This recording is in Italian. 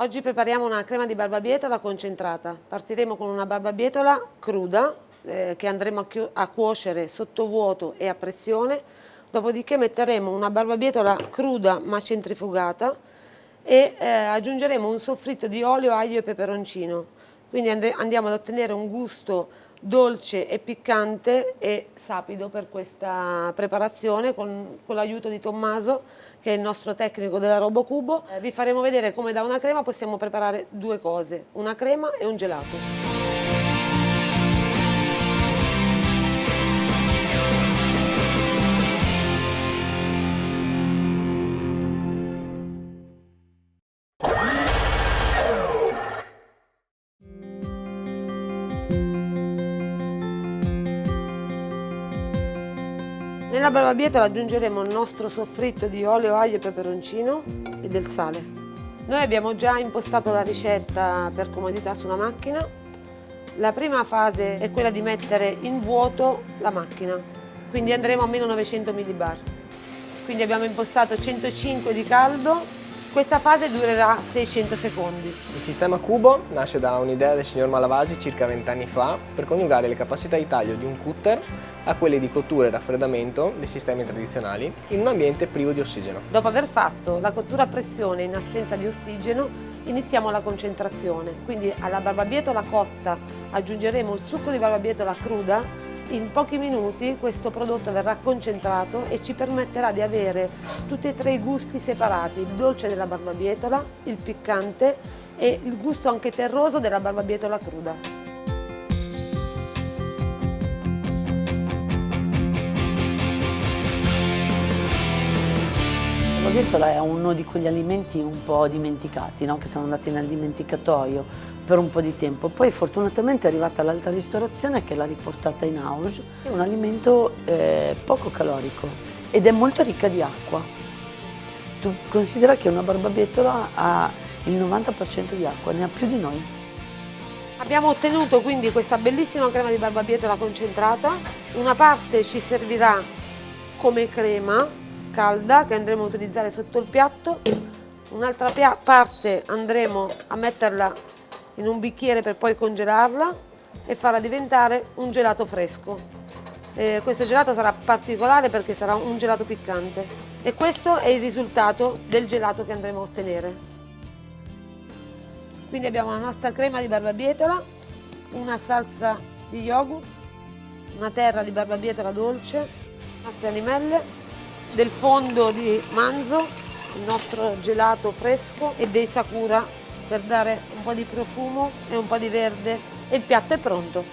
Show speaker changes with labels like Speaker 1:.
Speaker 1: Oggi prepariamo una crema di barbabietola concentrata. Partiremo con una barbabietola cruda eh, che andremo a, a cuocere sotto vuoto e a pressione, dopodiché metteremo una barbabietola cruda ma centrifugata e eh, aggiungeremo un soffritto di olio, aglio e peperoncino. Quindi andiamo ad ottenere un gusto dolce e piccante e sapido per questa preparazione con, con l'aiuto di Tommaso che è il nostro tecnico della RoboCubo. Eh, vi faremo vedere come da una crema possiamo preparare due cose, una crema e un gelato. Nella barbabietola aggiungeremo il nostro soffritto di olio, aglio e peperoncino e del sale. Noi abbiamo già impostato la ricetta per comodità sulla macchina. La prima fase è quella di mettere in vuoto la macchina, quindi andremo a meno 900 millibar. Quindi abbiamo impostato 105 di caldo, questa fase durerà 600 secondi.
Speaker 2: Il sistema cubo nasce da un'idea del signor Malavasi circa 20 anni fa per coniugare le capacità di taglio di un cutter a quelle di cottura e raffreddamento dei sistemi tradizionali in un ambiente privo di ossigeno.
Speaker 1: Dopo aver fatto la cottura a pressione in assenza di ossigeno iniziamo la concentrazione, quindi alla barbabietola cotta aggiungeremo il succo di barbabietola cruda in pochi minuti questo prodotto verrà concentrato e ci permetterà di avere tutti e tre i gusti separati, il dolce della barbabietola, il piccante e il gusto anche terroso della barbabietola cruda.
Speaker 3: La barbabietola è uno di quegli alimenti un po' dimenticati, no? che sono andati nel dimenticatoio per un po' di tempo. Poi fortunatamente è arrivata l'alta ristorazione che l'ha riportata in house. È un alimento eh, poco calorico ed è molto ricca di acqua. Tu considera che una barbabietola ha il 90% di acqua, ne ha più di noi.
Speaker 1: Abbiamo ottenuto quindi questa bellissima crema di barbabietola concentrata. Una parte ci servirà come crema calda che andremo a utilizzare sotto il piatto. Un'altra parte andremo a metterla in un bicchiere per poi congelarla e farla diventare un gelato fresco. Eh, questo gelato sarà particolare perché sarà un gelato piccante. E questo è il risultato del gelato che andremo a ottenere. Quindi abbiamo la nostra crema di barbabietola una salsa di yogurt una terra di barbabietola dolce nostre animelle del fondo di manzo, il nostro gelato fresco e dei sakura per dare un po' di profumo e un po' di verde e il piatto è pronto.